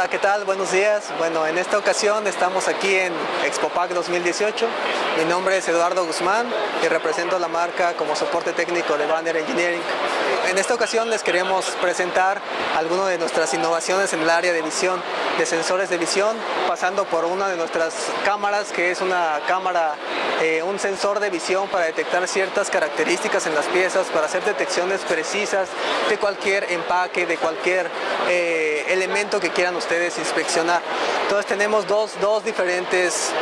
Hola, ¿qué tal? Buenos días. Bueno, en esta ocasión estamos aquí en ExpoPac 2018. Mi nombre es Eduardo Guzmán y represento la marca como soporte técnico de Banner Engineering. En esta ocasión les queremos presentar algunas de nuestras innovaciones en el área de visión, de sensores de visión, pasando por una de nuestras cámaras que es una cámara, eh, un sensor de visión para detectar ciertas características en las piezas, para hacer detecciones precisas de cualquier empaque, de cualquier eh, elemento que quieran ustedes inspeccionar. Entonces tenemos dos, dos diferentes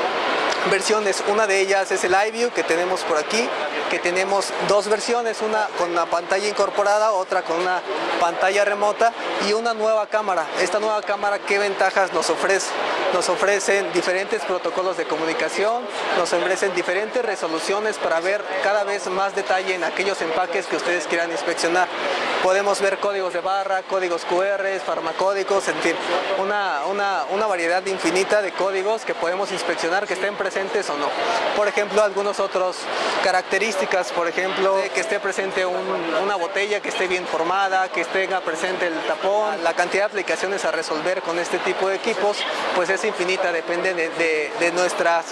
versiones. Una de ellas es el iView que tenemos por aquí, que tenemos dos versiones, una con una pantalla incorporada, otra con una pantalla remota y una nueva cámara. Esta nueva cámara, ¿qué ventajas nos ofrece? Nos ofrecen diferentes protocolos de comunicación, nos ofrecen diferentes resoluciones para ver cada vez más detalle en aquellos empaques que ustedes quieran inspeccionar. Podemos ver códigos de barra, códigos QR, farmacódicos, en una, una, una variedad infinita de códigos que podemos inspeccionar que estén presentes o no. Por ejemplo, algunos otros características, por ejemplo, que esté presente una botella que esté bien formada, que tenga presente el tapón, la cantidad de aplicaciones a resolver con este tipo de equipos, pues es infinita, depende de, nuestras,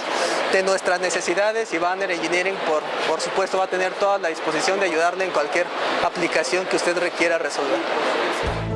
de nuestras necesidades y Banner Engineering, por, por supuesto, va a tener toda la disposición de ayudarle en cualquier aplicación que usted requiera resolver.